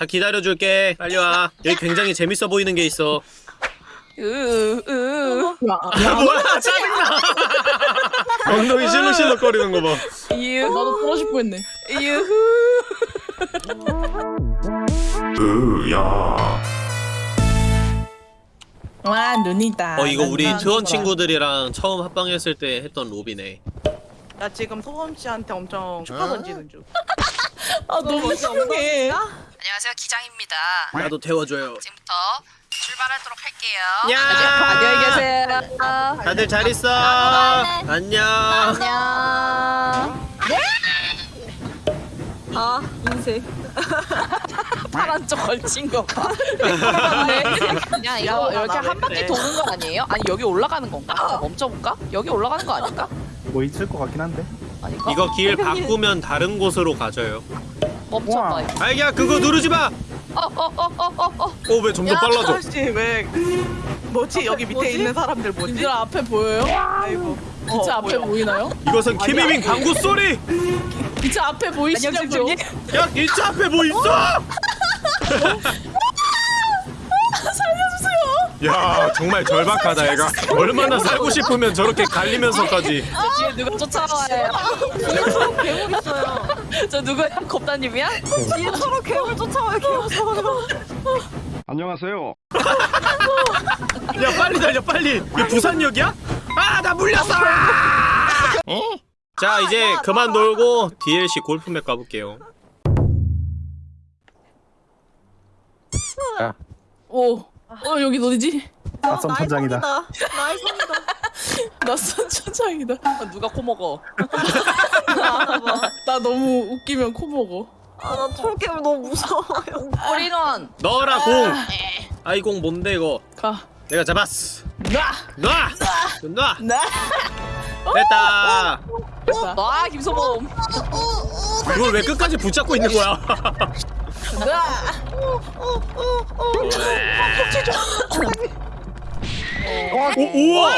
다 기다려줄게. 빨리 와. 여기 굉장히 재밌어 보이는 게 있어. 으으. 야, 아 뭐야 짜증나. 엉덩이 실룩실룩 거리는 거 봐. 유후. 나도 떨어질 뻔했네. 유후. 와 눈이다. 어 이거 우리 난 트원. 친구들이랑 처음 합방했을 때 했던 로비네. 나 지금 소원 씨한테 엄청 축하 던지는 중. 아 너무 이상해. 안녕하세요 기장입니다 나도 태워줘요 지금부터 출발하도록 할게요 야 안녕히 계세요 다들 잘 있어 안녕 안녕 아 인생 파란 쪽 걸친 거 봐. 그냥 이거 이렇게 한 바퀴 도는 거 아니에요? 아니 여기 올라가는 건가? 멈춰볼까? 여기 올라가는 거 아닐까? 뭐 있을 것 같긴 한데. 아닐까? 이거 길 바꾸면 다른 곳으로 가져요 멈춰봐. 이거. 알기야 그거 누르지 마! 어어어어어어. 어왜 점점 빨라져 아씨 왜? 뭐지 여기 밑에 뭐지? 있는 사람들 뭐지? 님들 앞에 보여요? 아이고. 진짜 어, 앞에. 보이나요? 이것은 키미밍 방구 소리! 진짜 앞에 보이시냐고요? 야 일차 앞에 뭐 있어! 살려주세요. 야 정말 절박하다 얘가 얼마나 살고 싶으면 저렇게 갈리면서까지 누가 쫓아와요? 괴물 있어요 저 누구야? 겁다님이야? 뒤에 서로 괴물 쫓아와요 괴물 안녕하세요. 야 빨리 달려 빨리 이게 부산역이야? 아 나 물렸어! 자 이제 그만 놀고 DLC 골프맵 가볼게요 오. 어 여기 어디지? 낯선 천장이다. nice입니다 낯선 천장이다. 아, 누가 코 먹어? 나 너무 웃기면 코 먹어. 아나 톨게임 너무 무서워요 홀인원. 넣어라 공! 아이 공 뭔데 이거 가. 내가 잡았어 놔. 놔! 놔! 나. 됐다 와 김소범. 이걸 왜 끝까지 붙잡고 있는 거야 나. 오, 우와!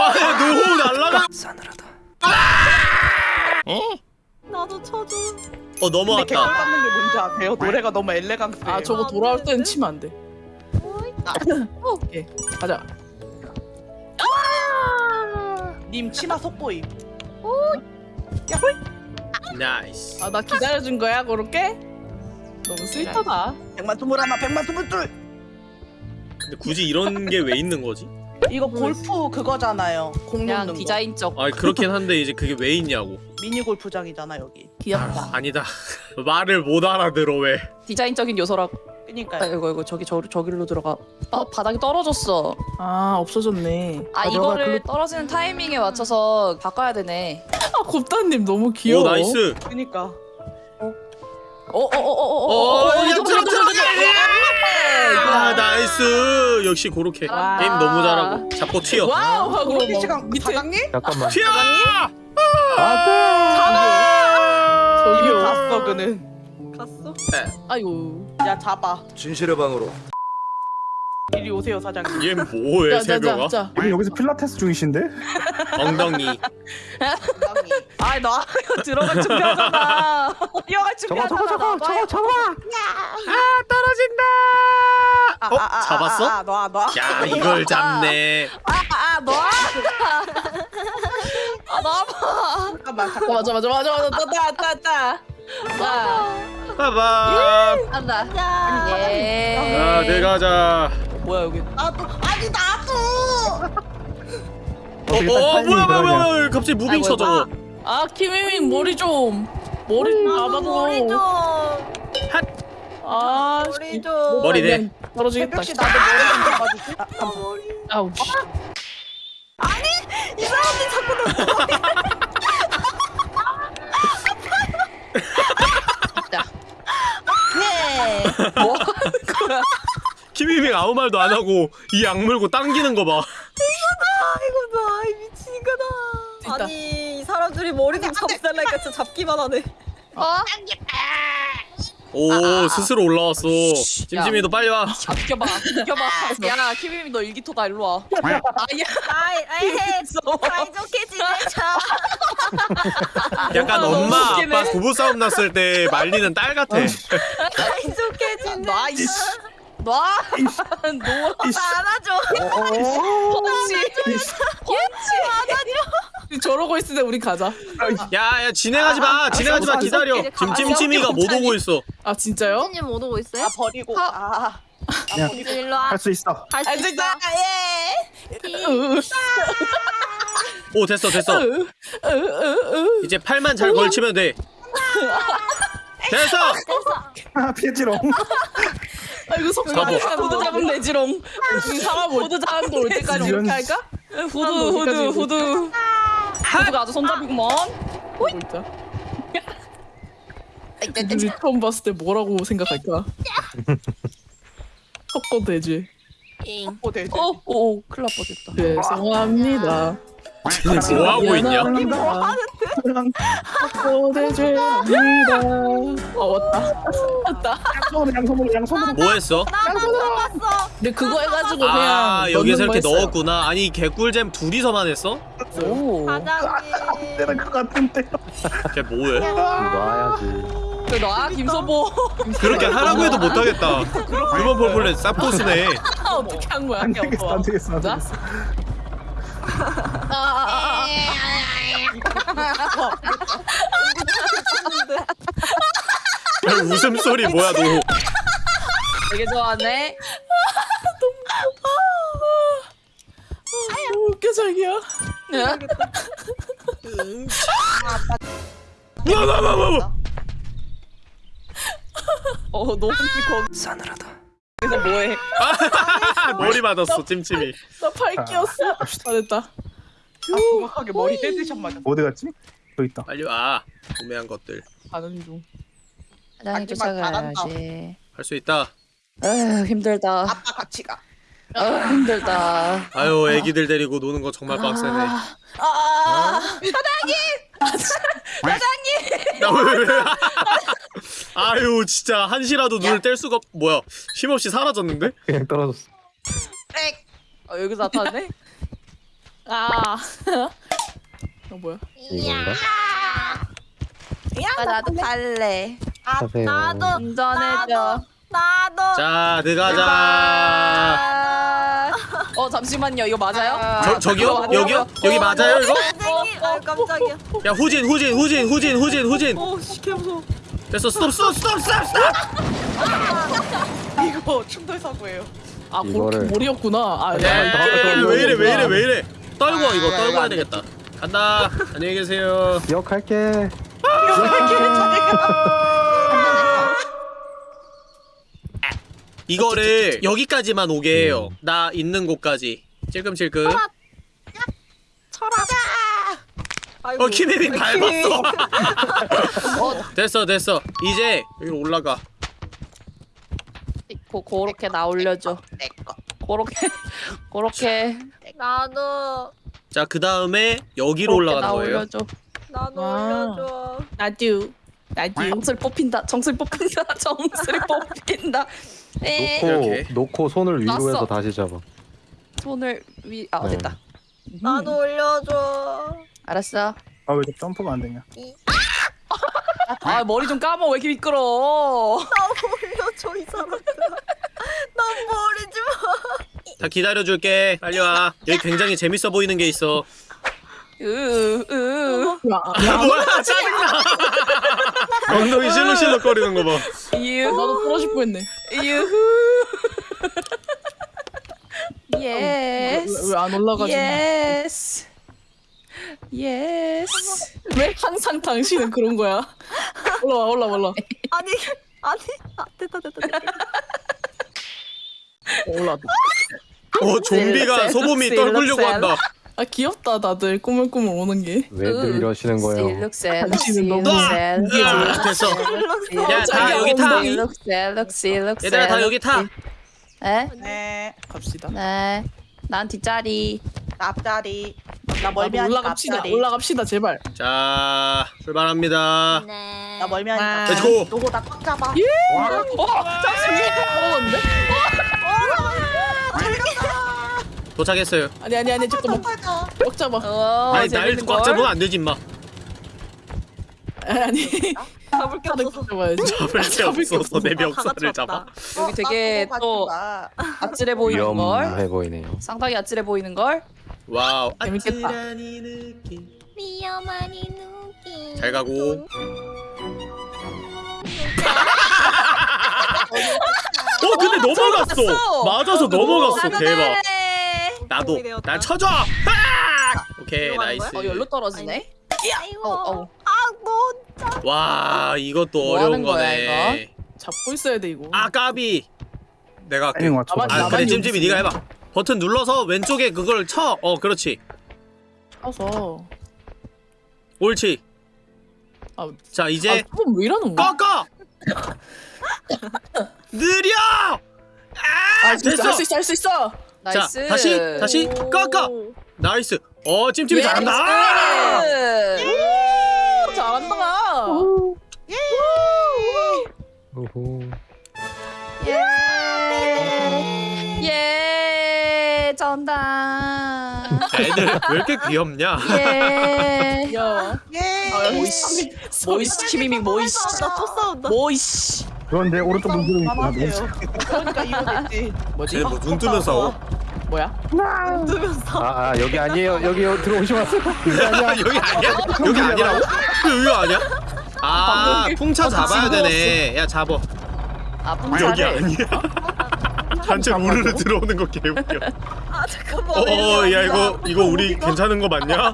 아, 노호 날라가! 나도 쳐줘 어, 넘어왔다. 개걸 받는 게 뭔지 아세요? 노래가 너무 엘레강스해. 아 저거 돌아올 땐 치면 안 돼. 오케이. 가자. 님 치마 속보임. nice. 아 나 기다려준 거야 그렇게? 너무 sweet하다. 백만 스물 하나, 백만 스물 둘. 근데 굳이 이런 게 왜 있는 거지? 이거 골프 그거잖아요. 공 그냥 놓는 거. 디자인적. 아, 그렇긴 한데 이제 그게 왜 있냐고. 미니 골프장이잖아 여기. 귀엽다. 아니다. 말을 못 알아들어 왜? 디자인적인 요소라고. 그니까. 아, 이거 이거 저기 저 저기로 들어가. 아 바닥이 떨어졌어. 아 없어졌네. 아 이거를 떨어지는 타이밍에 맞춰서 바꿔야 되네. 아 곱다님 너무 귀여워. 오, nice. 그니까. 어, 어어어어어어. 야, 들어, 들어, 들어! 아, nice. 역시 고로케. 와. 게임 너무 잘하고. 잡고 튀어. wow 하고 밑에 사장님? 잠깐만. 튀어! 이미 저기요. 갔어 그는. 갔어? 아이고. 야 잡아. 진실의 방으로 이리 오세요 사장님. 얘 뭐해, 새벽아? 자. 아니, 여기서 필라테스 중이신데? 엉덩이. 아, 나 이거 들어갈 준비하잖아. 뛰어갈 준비하잖아. 저거 저거 저거 저거. 아, 떨어진다! 아, 어, 아, 아, 잡았어? 아, 아, 놔 놔. 야, 이걸 잡네. 아, 너. 아, 나봐. 잠깐만 자, 잠깐만. 맞아 맞아 맞아 맞아 따따 따따. 자. 봐봐. 한다. 예. 자, 내가 자. 뭐야 여기? 나도 아니 나도. 어, 어, 타이밍이 뭐야, 뭐야. 뭐야, 갑자기 moving 아이고, 쳐 저거. 아 키미밍 머리 좀. 머리 좀 잡아줘. 머리 좀 아. 머리 좀 머리 대. 떨어지겠다. 새벽 씨 나도 머리 좀 잡아주지. 아, 감사. 아우. 씨. 이 사람들 자꾸 네. 뭐 하는 거야? 김희빙 아무 말도 안 하고 이약 물고 당기는 거 봐. 이거 봐 아이 미친거다 됐다. 아니 이 사람들이 머리 좀 잡달라니까 진짜 잡기만 하네 어? 오 스스로 올라왔어. 찜찜이도 빨리 와. 아 비켜봐 비켜봐. 야 키비미 너 일기토다 일로 와. 아야. 아이 사이좋게 지내자. 약간 엄마. 아빠 부부 싸움 났을 때 말리는 딸 같아. 사이좋게 지내자. 놔 이씨. 놔 놓아 안아줘 저러고 있을 때 우리 가자. 야야 진행하지 마. 진행하지 마. 기다려. 지금 찜찜이가 못 오고 있어. 아 진짜요? 선생님 못 오고 있어요? 아 버리고 아 그냥 일로 와 할 수 있어. 할 수 있어 오 됐어 됐어. 이제 팔만 잘 걸치면 돼. 됐어. 아 피해지롱. 아이고 속 잡아. 후드 잡으면 되지롱. 우리 사람 후드 사람도 올 때까지 이렇게 할까? 후드 후드 후드 후드가 아주 손잡이구먼 뭐 있자. 우리 처음 봤을 때 뭐라고 생각할까? 섞어 되지. 어 되지 오오 큰일 날 뻔했다 죄송합니다. 쟤네 뭐 하고 있냐? 되죄입니다. 어 왔다. 왔다. 양손으로 양손으로 양손으로. 뭐 했어? 근데 그거 해가지고 그냥 아 여기서 이렇게. 넣었구나. 아니 개꿀잼 둘이서만 했어? 오 과장님 때는 것 같은데. 걔 뭐해? 놔야지. 놔 김소보 그렇게 하라고 해도 못하겠다. 휴먼 폴폴렛 쌉포스네. 아, 어떻게 한 거야? 안 되겠어 안 되겠어 안 되겠어. 웃음소리 뭐야 너? 되게 좋아하네 너무 웃겨 자기야. 뭐뭐뭐뭐 어 너무 거기 싸늘하다 그래서 뭐해 머리 맞았어 찜찜이. 나 팔 끼었어. 아 됐다. 아 정확하게 머리 headshot 맞아 어디 갔지? 여기 있다. 빨리 와. 구매한 것들 가는 중. 하지만 잘한다. 쫓아가야지 할 수 있다. 에휴 힘들다 아빠 같이 가 아유 힘들다 아유 애기들 데리고 노는 거 정말 빡세네. 아, 나왜 왜? 아유 진짜 한시라도 눈을 뗄 수가 없. 뭐야? 힘없이 사라졌는데? 그냥 떨어졌어. 어, 여기서 나타났네 아. 어 뭐야? 이건가? 아, 나도 갈래 하세요. 나도 운전해줘 나도 자 들어가자. 아어 잠시만요 이거 맞아요? 저 저기요? 어, 여기요? 어, 여기 어, 맞아요 이거? 선생님 아 깜짝이야 야 후진 후진 후진 후진 후진 후진. 오씨 개무서워 됐어 스톱 스톱 스톱 스톱 스톱. 이거 충돌 사고예요 아 이거를- 머리였구나. 아, 야, 야, 왜 이래 왜 이래 왜 이래? 떨고 와, 이거 아, 떨고 이거 와야 안 되겠다. 간다. 안녕히 계세요. 기억할게. 이거를 여기까지만 오게 해요. 나 있는 곳까지. 찔끔찔끔. 철하자 아이고 어 키네미 밟았어. 됐어 됐어. 이제 여기로 올라가. 고, 고렇게 나 올려줘 고렇게 고렇게 나도 자 그 다음에 여기로 올라가는 나 거예요. 올려줘 나도 아. 올려줘 나도. 나도. 정슬 뽑힌다 정슬 뽑힌다 정슬 뽑힌다 에 놓고 이렇게. 놓고 손을 위로 놨어. 해서 다시 잡아. 손을 위 아 네. 됐다 나도 올려줘 알았어 아왜 점프가 안 되냐? 아 머리 좀 감아 왜 이렇게 미끄러 나 올려줘 이 사람들 난 버리 자 기다려줄게. 빨리 와. 여기 굉장히 재밌어 보이는 게 있어. 으으 야, 아, 뭐야 짜증나. 엉덩이 실룩실룩거리는 거 봐. 나도 떨어질 뻔했네. 유후 yes 왜 안 올라가지? yes yes 왜 항상 당신은 그런 거야? 올라와 올라와 올라. 아니 아니 아 됐다 됐다 됐다 올라. 어 좀비가 소범이 떨구려고 한다. 아 귀엽다 다들 꾸물꾸물 오는 게. 왜들 이러시는 거예요? 룩셀 당신은 너무 됐어. 야다 여기 타. 얘들아 다 여기 타. 에? 네 갑시다. 네. 난 뒷자리. 앞자리. 나 아, 멀미하니까 올라갑시다. 앞자리. 올라갑시다 제발. 자 출발합니다 네. 나 멀미하니까. 요거 나꽉 잡아. 어 잠시만. 떨어졌는데? 도착했어요 아니 아니 아니 잠깐만. 꽉 잡아. 어, 아니 날 재밌는 꽉 걸. 잡으면 안 되지 임마 아니. 잡을 게 없어서. 잡아야지. 잡을 게 없어서 내다 멱살을 같이 잡아. 여기 되게 나 또. 아찔해 보이는 걸. 위험해 보이네요. 상당히 아찔해 보이는 걸. wow 재밌겠다. 잘 가고 어 근데 넘어갔어 넘어갔어. 맞아서 넘어갔어 대박 나도. 난 쳐줘 아! 오케이 nice 어 열로 떨어지네. 아이고. 어, 어. 아, 너. 와 이것도 뭐 어려운 하는 거야, 거네 잡고 있어야 돼 이거. 아 까비 내가 할게 아 그래 찜찜이. 네가 해봐 버튼 눌러서 왼쪽에 그걸 쳐 어 그렇지 쳐서. 옳지 아, 자 이제 아, 왜 이러는 거야? 꺾어 느려 아, 됐어. 할수 있어, 할 수 있어. 나이스. 다시, 다시. 꺾어. 나이스 어 찜찜이 잘한다 나이스. 오, 잘한다. 오호. 예. 전다. 애들 왜 이렇게 귀엽냐 예. 야, 예. 아, 모이씨. 모이씨 키미밍 모이씨. 나또 싸운다. 모이씨. 그런데 오른쪽 눈 있구나. 만하세요. 그러니까 이거겠지. 뭐지? 쟤는 뭐눈 뜨면 싸워 뭐야? 뜨면서. 아, 아 여기 아니에요. 여기 들어오지 마세요. 여기 아니야. 여기 아니야? 여기 아니라고? 여기 아니야? 아 풍차 잡아야. 되네 야 잡어 아 여기 풍차를. 아니야 단체 우르르 들어오는 거 개웃겨 아, 잠깐만. 어 야 이거 이거 우리 괜찮은 거 맞냐?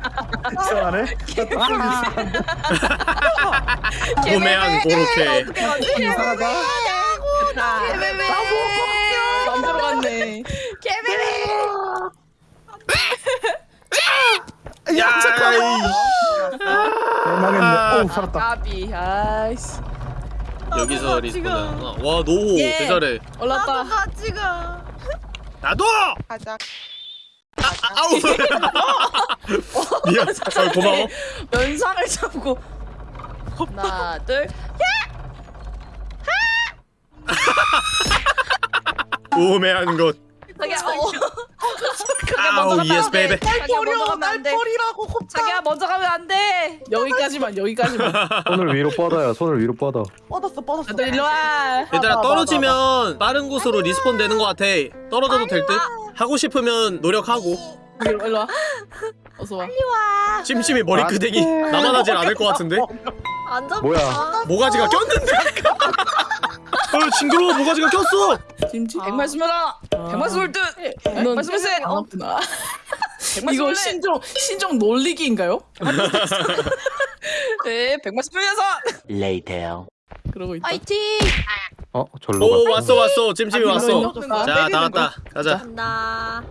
이상하네. 고매한 고로케 이상하다. 안 들어 갔네. 야 대망했네. 오 살았다. 까비. 아이씨. 여기서 리스폰 와 노호 예. 대잘해 올랐다. 나도 같이 가. 나도 가자. 아 우 미안 아, 고마워 면상을 잡고. 하나, 둘. 우매한 것 자기야, 어. 아우 먼저 예스 가면 안 돼. baby 자기야 먼저 가면 안 돼. 날벌이라고 곱다. 자기야 먼저 가면 안 돼. 여기까지만, 여기까지만. 손을 위로 뻗어요. 손을 위로 뻗어. 뻗었어 뻗었어. 다들 일로 와. 얘들아 떨어지면 빠른 곳으로 respawn 되는 것 같아 떨어져도 될 듯? 하고 싶으면 노력하고 일로, 일로 와. 어서 와. 찜찜이 머리끄댕이 나만 하질 않을 것 같은데? 안 잡아. 뭐야? 모가지가 꼈는데 어 징그러워 모가지가 꼈어 김치. 백말 스물하나, 백말 스물둘, 넌 백말 스물셋, 안 아프나? 백말 이거 신종 신종 놀리기인가요? 네, 백말 스물여섯. 그러고 있다. 파이팅. 어, 절로 오 가. 왔어 왔어 찜찜이 아, 왔어 자 나왔다 가자 간다.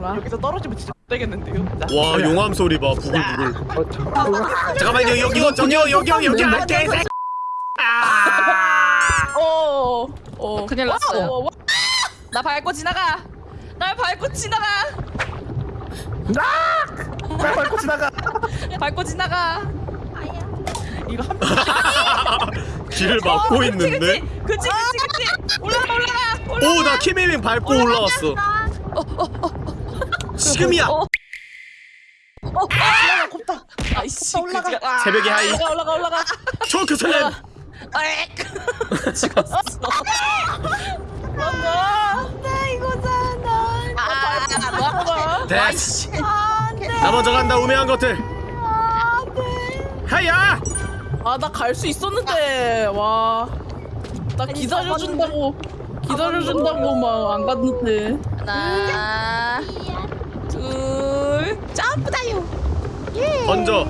와. 여기서 떨어지면 진짜 못 되겠는데요. 나. 와 용암 소리 봐 부글부글 어, 잠깐만. 여기 저기요 여기 여기 여기 아개 어. 어. 큰일 났어요. 어, 어, 나 밟고 지나가. 날 밟고 지나가. 빨리 밟고 지나가. 밟고 지나가. 이거 한 길을 막고 있는데 그치, 그치, 그치. 올라가, 올라가, 올라가. 오나 키미밍 밟고 올라왔어 지금이야 어. 올라가 곱다. 아이씨, 올라가. 아, 새벽에 하이 올라가 올라가 올라가. 저 교수님 아익. 죽었어. 네, 이거잖아. 아, 뭐 거야? 됐어 안 돼. 나 먼저 간다 우매한 것들 안 돼. 하야 아 나 갈 수 있었는데 와. 나 아니, 기다려준다고 기다려준다고 막 안 갔는데. 하나, 둘, 점프다요. 던져 어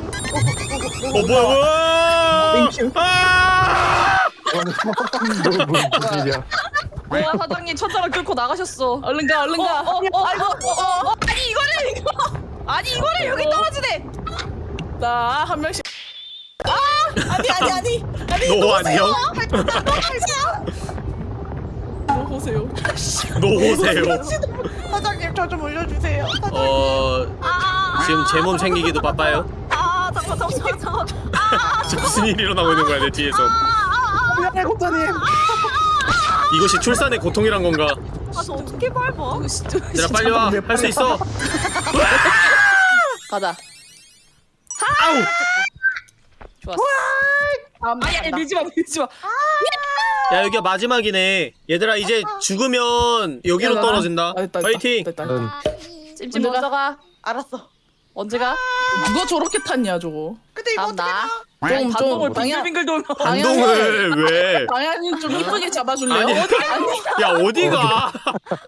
뭐야 뭐야 아 뭐, 무슨 일이야? 뭐야 사장님 천장을 뚫고 나가셨어. 얼른 가 얼른 어, 가. 어, 어, 아이고, 어, 어, 아니 이거를 이거, 아니 이거를 여기 떨어지네. 자한 명씩. 아 아니 아니 아니 아니. 너 안녕 노호 보세요. 놓으세요. 사장님 저 좀 올려주세요. 어 아, 지금 제 몸 챙기기도 바빠요. 아, 잠깐, 잠깐, 잠깐. 무슨 일이 일어나고 있는 거야 내 뒤에서. 미안해 고자님. 이것이 출산의 고통이란 건가? 아, 저 어떻게 밟아? 얘들아 빨리 와. 할 수 있어. 가자. 아우. 좋았어. 아야 밀지 마 밀지 마. 야 여기가 마지막이네. 얘들아 이제 죽으면 여기로 떨어진다. 아, 됐다, 됐다, 파이팅. 됐다. 응. 찜찜 먼저 먼저 가. 알았어. 언제 가? 누가 저렇게 탔냐 저거? 근데 이거 다음 어떻게 나. 나? 좀, 좀 반동을 방향- 빙글빙글 돌면. 반동을 왜? 방향이 좀 이쁘게 잡아줄래요? 아니. 어디? 야 어디가?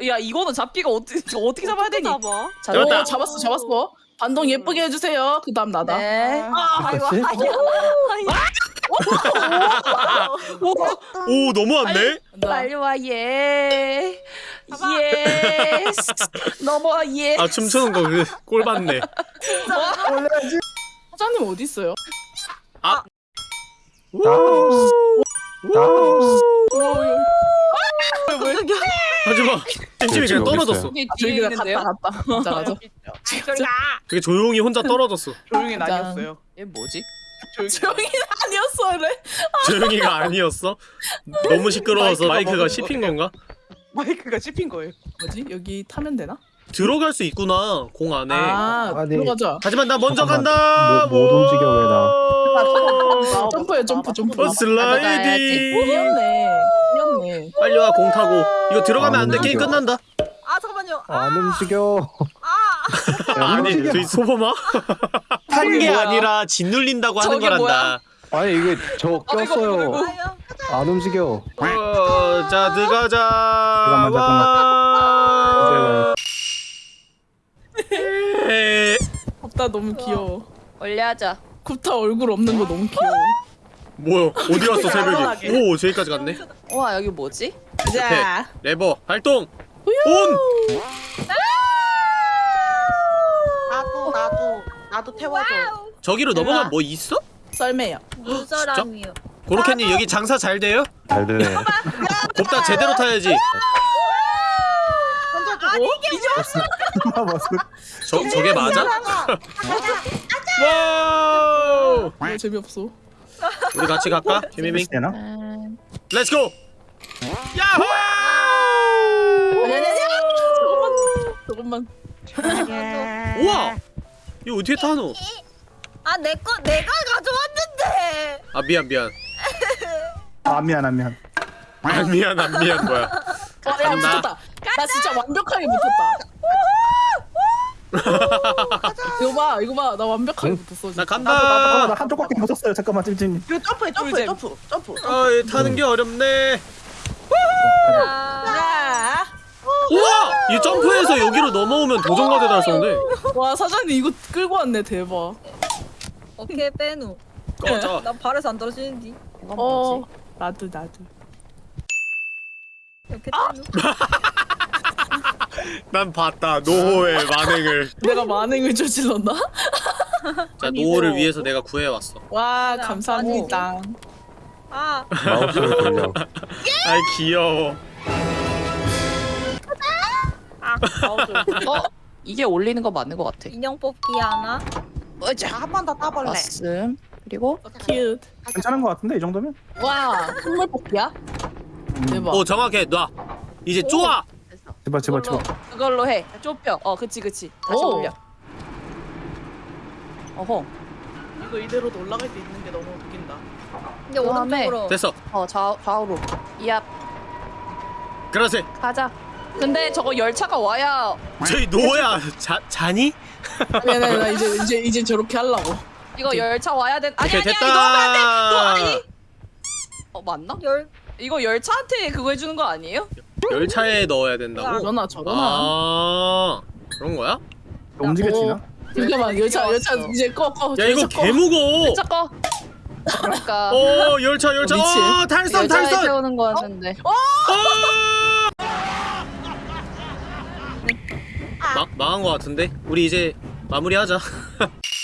야 이거는 잡기가 어떻게 어떻게 잡아야 되니? 잡아? 자, 잡았다. 오, 잡았어 잡았어. 반동 예쁘게 해주세요. 그 다음 나다. 네. 아, 아이고, 그치? 오 넘어왔네. 나. 빨리 와 예. yes. 넘어와 예. 아 춤추는 거 그 꼴 봤네. 사장님 어디 있어요? 나. 하지마. 찜찜이 그냥 지금 어디 떨어졌어. 여기 저기 뒤에 그냥 있는데요? 갔다 갔다. 맞아 맞아. 저리 가. 되게 조용히 혼자 떨어졌어. 조용히 짠. 다녔어요. 얘 뭐지? 조용히. 아니었어래. 조용히가 아니었어. 너무 시끄러워서 마이크가 먹은 씹힌 건가? 마이크가 씹힌 거예요. 뭐지? 여기 타면 되나? 들어갈 수 있구나 공 안에. 아 아니. 들어가자. 하지만 나 먼저 잠깐만. 간다. 못- 못 움직여, 왜 나. 점프해, 점프, 점프. 어, 슬라이딩. 이었네. 이었네. 빨리 와 공 타고. 이거 들어가면 안 돼. 게임 끝난다. 아, 잠깐만요. 아, 안 움직여. 아, 야, 아니 움직여. 저기 소범아? 탄게 뭐야? 아니라 짓눌린다고 하는 거란다. 아니 이게 저 꼈어요. 아유. 안 움직여. 어, 자 들어가자. 잠깐만, 와. 에, 굽다 너무 귀여워. 올려하자. 굽다 얼굴 없는 거 너무 귀여워. 뭐야? 어디 갔어 새벽에? 오 저기까지 갔네. 와 여기 뭐지? 자. 레버 발동. 온. 나도 나도 나도 태워줘. 저기로 넘어가면 뭐 있어? 썰매요. 무사람이요. 고로케님 여기 장사 잘 돼요? 잘 되네. 곱다 제대로 타야지. 아 맞어. 저 저게 맞아? wow. 이거 재미없어. 우리 같이 갈까? 키미밍. 되나? let's go. 야호! 아니. 조금만. 조금만. 우와. 이거 어떻게 타노? 아, 내 거 내가 가져왔는데. 아 미안 미안. 아 미안 아 미안. 아 미안 안 미안 뭐야. 와, 야. 붙었다. 나 진짜 완벽하게 붙었다. 이거 봐, 이거 봐, 나 완벽하게 응? 붙었어. 나 진짜. 아, 간다. 나 한쪽 바퀴 붙었어요. 잠깐만 찜찜. 이거 점프해 점프해 꿀잼. 점프 점프. 아, 이 타는 게 어렵네. 우와! 이 점프해서 여기로 넘어오면 도전과제 달성돼. 와 사장님 이거 끌고 왔네 대박. 오케이, 빼누. 꺼져. 나 발에서 안 떨어지는디. 어? 나도 나도. 이렇게 아! 빼누. 난 봤다. 노호의 만행을. 내가 만행을 저질렀나? 자, 노호를 위해서 내가 구해왔어. 와나 감사합니다. 아, 마우스를 돌려. 아이 귀여워. 어 이게 올리는 거 맞는 것 같아. 인형 뽑기 하나. 으자. 한번 더 따볼래. 왔음. 그리고 cute. 괜찮은 것 같은데 이 정도면? 와 선물 뽑기야? 대박. 오 정확해. 놔. 이제 쪼아. 제발 제발 그걸로, 제발. 그걸로 해. 좁혀. 어 그치 그치. 다시 오. 올려. 어허. 이거 이대로도 올라갈 수 있는 게 너무 웃긴다. 근데 오른쪽으로. 됐어. 어 좌, 좌우로. 이앞 그러세. 가자. 근데 저거 열차가 와야 저희 노호야. 자 자니? 아니 아니 나 이제 이제 이제 저렇게 하려고. 이거 열차 와야 된. 아니 오케이 아니야 됐다. 이거 하면 안 돼. 너 아니. 어 맞나? 열. 이거 열차한테 그거 해주는 거 아니에요? 열차에 넣어야 된다고. 저러나 저러나. 아 그런 거야? 움직여지나? 잠깐만 열차 열차 이제 꺼 꺼. 야 이거. 개 무거워. 열차 꺼. 그러니까 어 열차 열차. 어. 어 탈선 열차에 탈선. 세우는 거였는데. 어! 마, 망한 거 같은데? 우리 이제 마무리하자.